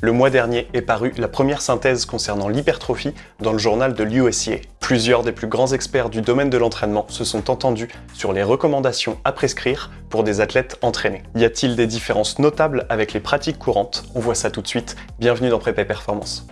Le mois dernier est parue la première synthèse concernant l'hypertrophie dans le journal de l'USCA. Plusieurs des plus grands experts du domaine de l'entraînement se sont entendus sur les recommandations à prescrire pour des athlètes entraînés. Y a-t-il des différences notables avec les pratiques courantes? On voit ça tout de suite. Bienvenue dans Prépa Performance.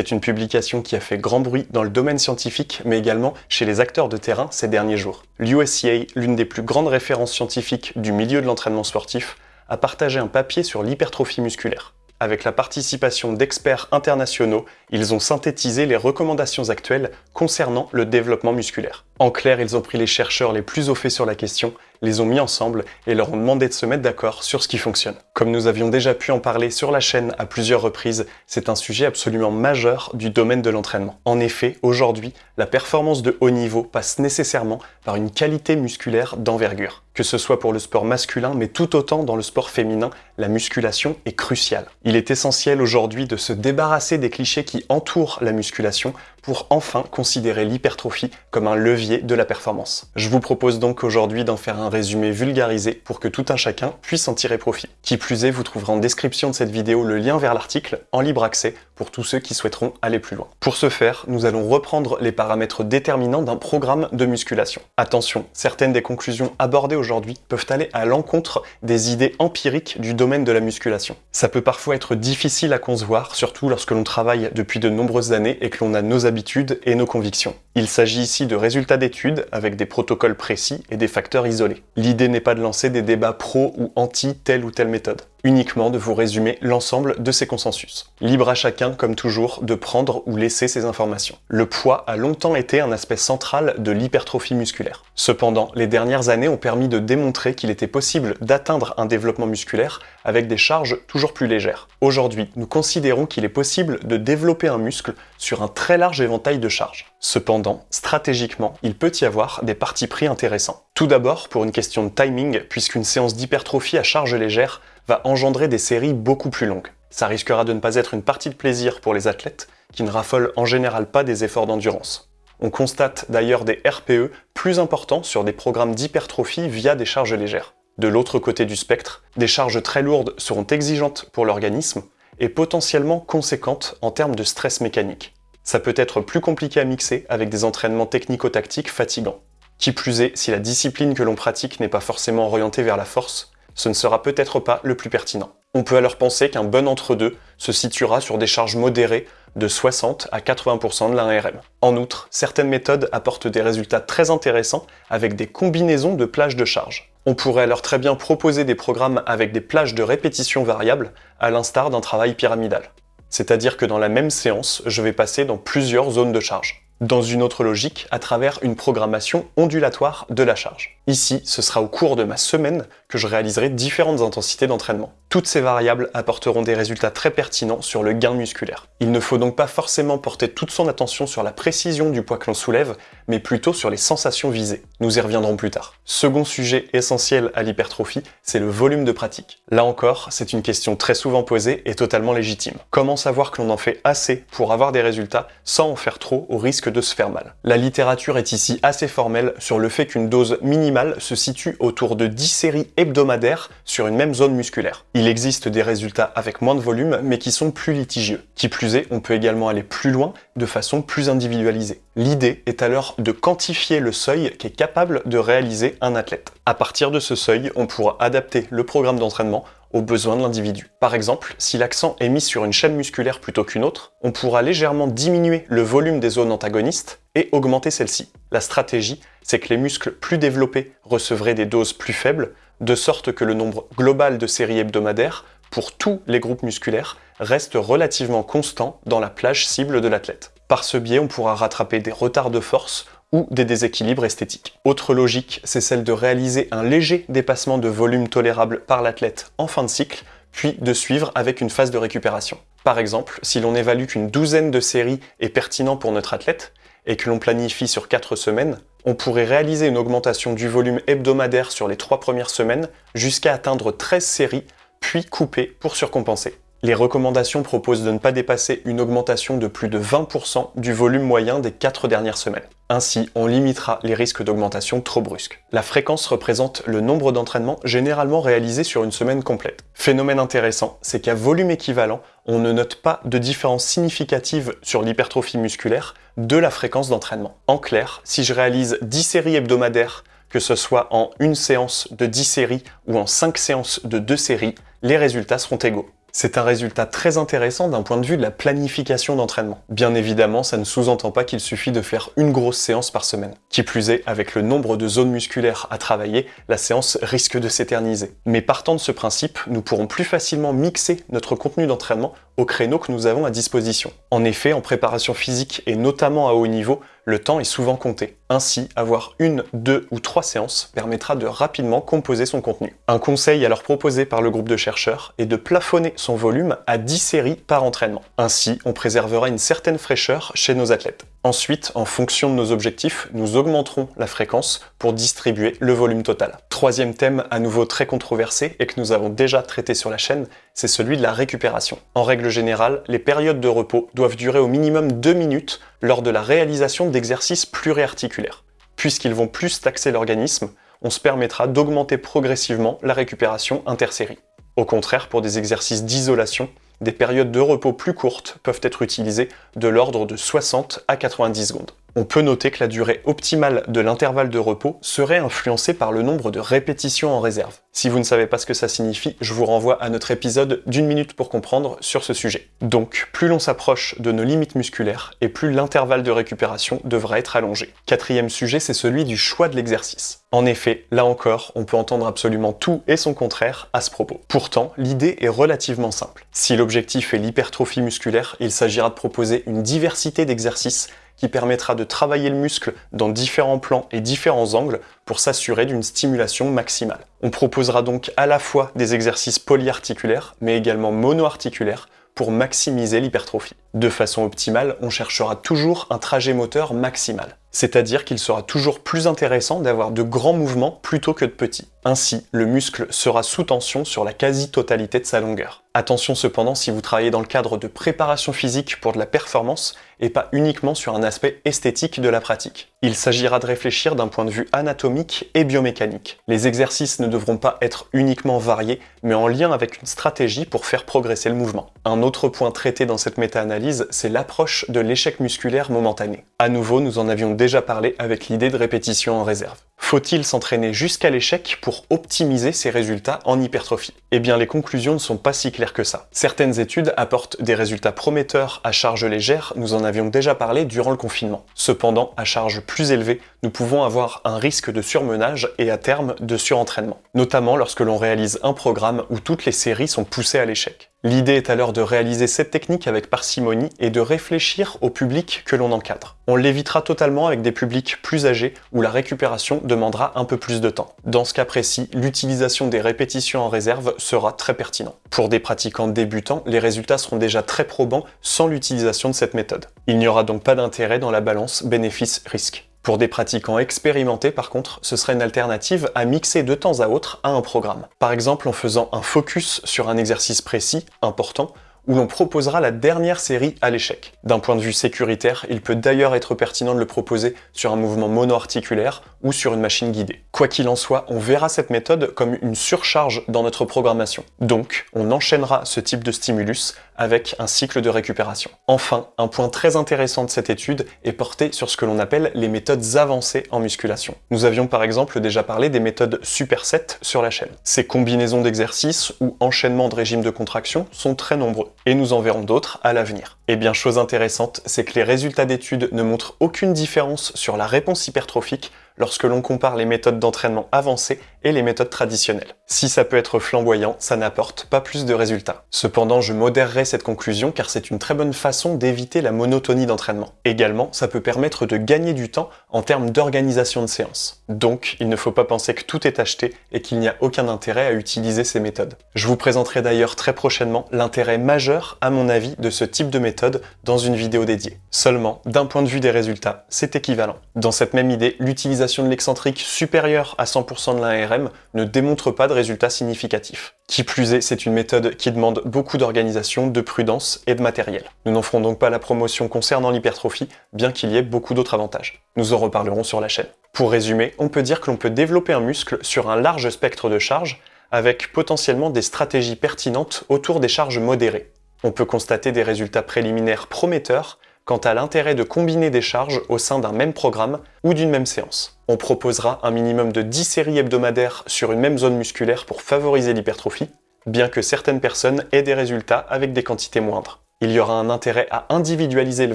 C'est une publication qui a fait grand bruit dans le domaine scientifique, mais également chez les acteurs de terrain ces derniers jours. L'USCA, l'une des plus grandes références scientifiques du milieu de l'entraînement sportif, a partagé un papier sur l'hypertrophie musculaire. Avec la participation d'experts internationaux, ils ont synthétisé les recommandations actuelles concernant le développement musculaire. En clair, ils ont pris les chercheurs les plus au fait sur la question, les ont mis ensemble et leur ont demandé de se mettre d'accord sur ce qui fonctionne. Comme nous avions déjà pu en parler sur la chaîne à plusieurs reprises, c'est un sujet absolument majeur du domaine de l'entraînement. En effet, aujourd'hui, la performance de haut niveau passe nécessairement par une qualité musculaire d'envergure. Que ce soit pour le sport masculin, mais tout autant dans le sport féminin, la musculation est cruciale. Il est essentiel aujourd'hui de se débarrasser des clichés qui entourent la musculation pour enfin considérer l'hypertrophie comme un levier de la performance. Je vous propose donc aujourd'hui d'en faire un résumé vulgarisé pour que tout un chacun puisse en tirer profit. Qui plus est, vous trouverez en description de cette vidéo le lien vers l'article en libre accès pour tous ceux qui souhaiteront aller plus loin. Pour ce faire, nous allons reprendre les paramètres déterminants d'un programme de musculation. Attention, certaines des conclusions abordées aujourd'hui peuvent aller à l'encontre des idées empiriques du domaine de la musculation. Ça peut parfois être difficile à concevoir, surtout lorsque l'on travaille depuis de nombreuses années et que l'on a nos habitudes et nos convictions. Il s'agit ici de résultats d'études avec des protocoles précis et des facteurs isolés. L'idée n'est pas de lancer des débats pro ou anti telle ou telle méthode uniquement de vous résumer l'ensemble de ces consensus. Libre à chacun, comme toujours, de prendre ou laisser ces informations. Le poids a longtemps été un aspect central de l'hypertrophie musculaire. Cependant, les dernières années ont permis de démontrer qu'il était possible d'atteindre un développement musculaire avec des charges toujours plus légères. Aujourd'hui, nous considérons qu'il est possible de développer un muscle sur un très large éventail de charges. Cependant, stratégiquement, il peut y avoir des partis pris intéressants. Tout d'abord pour une question de timing, puisqu'une séance d'hypertrophie à charge légère va engendrer des séries beaucoup plus longues. Ça risquera de ne pas être une partie de plaisir pour les athlètes, qui ne raffolent en général pas des efforts d'endurance. On constate d'ailleurs des RPE plus importants sur des programmes d'hypertrophie via des charges légères. De l'autre côté du spectre, des charges très lourdes seront exigeantes pour l'organisme et potentiellement conséquentes en termes de stress mécanique. Ça peut être plus compliqué à mixer avec des entraînements technico-tactiques fatigants. Qui plus est, si la discipline que l'on pratique n'est pas forcément orientée vers la force, ce ne sera peut-être pas le plus pertinent. On peut alors penser qu'un bon entre-deux se situera sur des charges modérées de 60 à 80% de l'ARM. En outre, certaines méthodes apportent des résultats très intéressants avec des combinaisons de plages de charge. On pourrait alors très bien proposer des programmes avec des plages de répétition variables, à l'instar d'un travail pyramidal. C'est-à-dire que dans la même séance, je vais passer dans plusieurs zones de charge dans une autre logique à travers une programmation ondulatoire de la charge. Ici, ce sera au cours de ma semaine que je réaliserai différentes intensités d'entraînement. Toutes ces variables apporteront des résultats très pertinents sur le gain musculaire. Il ne faut donc pas forcément porter toute son attention sur la précision du poids que l'on soulève, mais plutôt sur les sensations visées. Nous y reviendrons plus tard. Second sujet essentiel à l'hypertrophie, c'est le volume de pratique. Là encore, c'est une question très souvent posée et totalement légitime. Comment savoir que l'on en fait assez pour avoir des résultats sans en faire trop au risque de se faire mal La littérature est ici assez formelle sur le fait qu'une dose minimale se situe autour de 10 séries hebdomadaires sur une même zone musculaire. Il existe des résultats avec moins de volume, mais qui sont plus litigieux. Qui plus est, on peut également aller plus loin de façon plus individualisée. L'idée est alors de quantifier le seuil qu'est capable de réaliser un athlète. À partir de ce seuil, on pourra adapter le programme d'entraînement aux besoins de l'individu. Par exemple, si l'accent est mis sur une chaîne musculaire plutôt qu'une autre, on pourra légèrement diminuer le volume des zones antagonistes et augmenter celle-ci. La stratégie, c'est que les muscles plus développés recevraient des doses plus faibles, de sorte que le nombre global de séries hebdomadaires pour tous les groupes musculaires reste relativement constant dans la plage cible de l'athlète. Par ce biais, on pourra rattraper des retards de force ou des déséquilibres esthétiques. Autre logique, c'est celle de réaliser un léger dépassement de volume tolérable par l'athlète en fin de cycle, puis de suivre avec une phase de récupération. Par exemple, si l'on évalue qu'une douzaine de séries est pertinent pour notre athlète, et que l'on planifie sur 4 semaines, on pourrait réaliser une augmentation du volume hebdomadaire sur les 3 premières semaines jusqu'à atteindre 13 séries, puis couper pour surcompenser. Les recommandations proposent de ne pas dépasser une augmentation de plus de 20% du volume moyen des 4 dernières semaines. Ainsi, on limitera les risques d'augmentation trop brusques. La fréquence représente le nombre d'entraînements généralement réalisés sur une semaine complète. Phénomène intéressant, c'est qu'à volume équivalent, on ne note pas de différence significative sur l'hypertrophie musculaire de la fréquence d'entraînement. En clair, si je réalise 10 séries hebdomadaires, que ce soit en une séance de 10 séries ou en 5 séances de 2 séries, les résultats seront égaux. C'est un résultat très intéressant d'un point de vue de la planification d'entraînement. Bien évidemment, ça ne sous-entend pas qu'il suffit de faire une grosse séance par semaine. Qui plus est, avec le nombre de zones musculaires à travailler, la séance risque de s'éterniser. Mais partant de ce principe, nous pourrons plus facilement mixer notre contenu d'entraînement au créneau que nous avons à disposition. En effet, en préparation physique et notamment à haut niveau, le temps est souvent compté. Ainsi, avoir une, deux ou trois séances permettra de rapidement composer son contenu. Un conseil alors proposé par le groupe de chercheurs est de plafonner son volume à 10 séries par entraînement. Ainsi, on préservera une certaine fraîcheur chez nos athlètes. Ensuite, en fonction de nos objectifs, nous augmenterons la fréquence pour distribuer le volume total. Troisième thème à nouveau très controversé et que nous avons déjà traité sur la chaîne, c'est celui de la récupération. En règle générale, les périodes de repos doivent durer au minimum 2 minutes lors de la réalisation d'exercices pluriarticulaires. Puisqu'ils vont plus taxer l'organisme, on se permettra d'augmenter progressivement la récupération intersérie. Au contraire, pour des exercices d'isolation, des périodes de repos plus courtes peuvent être utilisées de l'ordre de 60 à 90 secondes. On peut noter que la durée optimale de l'intervalle de repos serait influencée par le nombre de répétitions en réserve. Si vous ne savez pas ce que ça signifie, je vous renvoie à notre épisode d'une minute pour comprendre sur ce sujet. Donc, plus l'on s'approche de nos limites musculaires, et plus l'intervalle de récupération devra être allongé. Quatrième sujet, c'est celui du choix de l'exercice. En effet, là encore, on peut entendre absolument tout et son contraire à ce propos. Pourtant, l'idée est relativement simple. Si l'objectif est l'hypertrophie musculaire, il s'agira de proposer une diversité d'exercices qui permettra de travailler le muscle dans différents plans et différents angles pour s'assurer d'une stimulation maximale. On proposera donc à la fois des exercices polyarticulaires, mais également monoarticulaires, pour maximiser l'hypertrophie. De façon optimale, on cherchera toujours un trajet moteur maximal. C'est-à-dire qu'il sera toujours plus intéressant d'avoir de grands mouvements plutôt que de petits. Ainsi, le muscle sera sous tension sur la quasi-totalité de sa longueur. Attention cependant si vous travaillez dans le cadre de préparation physique pour de la performance et pas uniquement sur un aspect esthétique de la pratique. Il s'agira de réfléchir d'un point de vue anatomique et biomécanique. Les exercices ne devront pas être uniquement variés, mais en lien avec une stratégie pour faire progresser le mouvement. Un autre point traité dans cette méta-analyse, c'est l'approche de l'échec musculaire momentané. À nouveau, nous en avions déjà parlé avec l'idée de répétition en réserve. Faut-il s'entraîner jusqu'à l'échec pour optimiser ses résultats en hypertrophie? Eh bien les conclusions ne sont pas si claires que ça. Certaines études apportent des résultats prometteurs à charge légère, nous en avions déjà parlé durant le confinement. Cependant, à charge plus élevée, nous pouvons avoir un risque de surmenage et à terme de surentraînement, notamment lorsque l'on réalise un programme où toutes les séries sont poussées à l'échec. L'idée est alors de réaliser cette technique avec parcimonie et de réfléchir au public que l'on encadre. On l'évitera totalement avec des publics plus âgés où la récupération demandera un peu plus de temps. Dans ce cas précis, l'utilisation des répétitions en réserve sera très pertinent. Pour des pratiquants débutants, les résultats seront déjà très probants sans l'utilisation de cette méthode. Il n'y aura donc pas d'intérêt dans la balance bénéfice-risque. Pour des pratiquants expérimentés, par contre, ce serait une alternative à mixer de temps à autre à un programme. Par exemple en faisant un focus sur un exercice précis, important, où l'on proposera la dernière série à l'échec. D'un point de vue sécuritaire, il peut d'ailleurs être pertinent de le proposer sur un mouvement monoarticulaire ou sur une machine guidée. Quoi qu'il en soit, on verra cette méthode comme une surcharge dans notre programmation. Donc, on enchaînera ce type de stimulus avec un cycle de récupération. Enfin, un point très intéressant de cette étude est porté sur ce que l'on appelle les méthodes avancées en musculation. Nous avions par exemple déjà parlé des méthodes superset sur la chaîne. Ces combinaisons d'exercices ou enchaînements de régimes de contraction sont très nombreux, et nous en verrons d'autres à l'avenir. Et bien chose intéressante, c'est que les résultats d'études ne montrent aucune différence sur la réponse hypertrophique lorsque l'on compare les méthodes d'entraînement avancées et les méthodes traditionnelles. Si ça peut être flamboyant, ça n'apporte pas plus de résultats. Cependant, je modérerai cette conclusion car c'est une très bonne façon d'éviter la monotonie d'entraînement. Également, ça peut permettre de gagner du temps en termes d'organisation de séance. Donc, il ne faut pas penser que tout est acheté et qu'il n'y a aucun intérêt à utiliser ces méthodes. Je vous présenterai d'ailleurs très prochainement l'intérêt majeur, à mon avis, de ce type de méthode dans une vidéo dédiée. Seulement, d'un point de vue des résultats, c'est équivalent. Dans cette même idée, l'utilisation de l'excentrique supérieure à 100% de l'ARM ne démontre pas de résultats significatifs. Qui plus est, c'est une méthode qui demande beaucoup d'organisation, de prudence et de matériel. Nous n'en ferons donc pas la promotion concernant l'hypertrophie, bien qu'il y ait beaucoup d'autres avantages. Nous en reparlerons sur la chaîne. Pour résumer, on peut dire que l'on peut développer un muscle sur un large spectre de charges, avec potentiellement des stratégies pertinentes autour des charges modérées. On peut constater des résultats préliminaires prometteurs quant à l'intérêt de combiner des charges au sein d'un même programme ou d'une même séance. On proposera un minimum de 10 séries hebdomadaires sur une même zone musculaire pour favoriser l'hypertrophie, bien que certaines personnes aient des résultats avec des quantités moindres. Il y aura un intérêt à individualiser le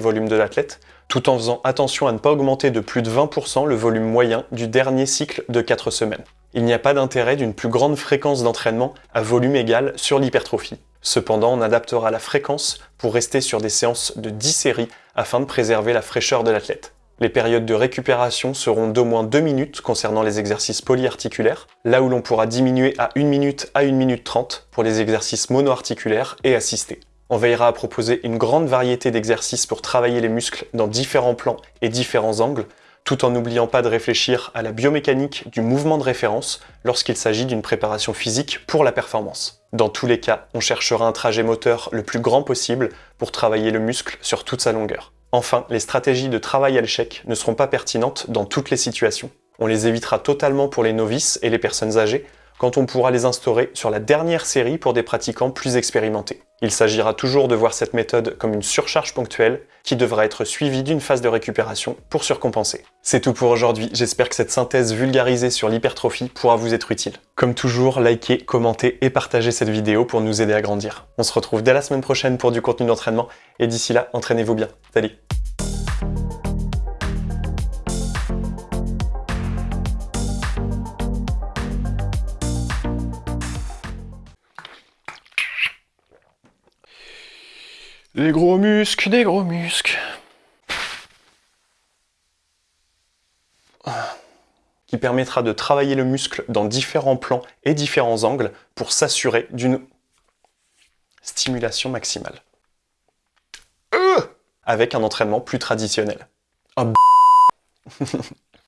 volume de l'athlète, tout en faisant attention à ne pas augmenter de plus de 20% le volume moyen du dernier cycle de 4 semaines. Il n'y a pas d'intérêt d'une plus grande fréquence d'entraînement à volume égal sur l'hypertrophie. Cependant, on adaptera la fréquence pour rester sur des séances de 10 séries afin de préserver la fraîcheur de l'athlète. Les périodes de récupération seront d'au moins 2 minutes concernant les exercices polyarticulaires, là où l'on pourra diminuer à 1 minute à 1 minute 30 pour les exercices monoarticulaires et assistés. On veillera à proposer une grande variété d'exercices pour travailler les muscles dans différents plans et différents angles, tout en n'oubliant pas de réfléchir à la biomécanique du mouvement de référence lorsqu'il s'agit d'une préparation physique pour la performance. Dans tous les cas, on cherchera un trajet moteur le plus grand possible pour travailler le muscle sur toute sa longueur. Enfin, les stratégies de travail à l'échec ne seront pas pertinentes dans toutes les situations. On les évitera totalement pour les novices et les personnes âgées, quand on pourra les instaurer sur la dernière série pour des pratiquants plus expérimentés. Il s'agira toujours de voir cette méthode comme une surcharge ponctuelle qui devra être suivie d'une phase de récupération pour surcompenser. C'est tout pour aujourd'hui, j'espère que cette synthèse vulgarisée sur l'hypertrophie pourra vous être utile. Comme toujours, likez, commentez et partagez cette vidéo pour nous aider à grandir. On se retrouve dès la semaine prochaine pour du contenu d'entraînement, et d'ici là, entraînez-vous bien. Salut Les gros muscles, des gros muscles. Qui permettra de travailler le muscle dans différents plans et différents angles pour s'assurer d'une stimulation maximale. Euh avec un entraînement plus traditionnel. Oh,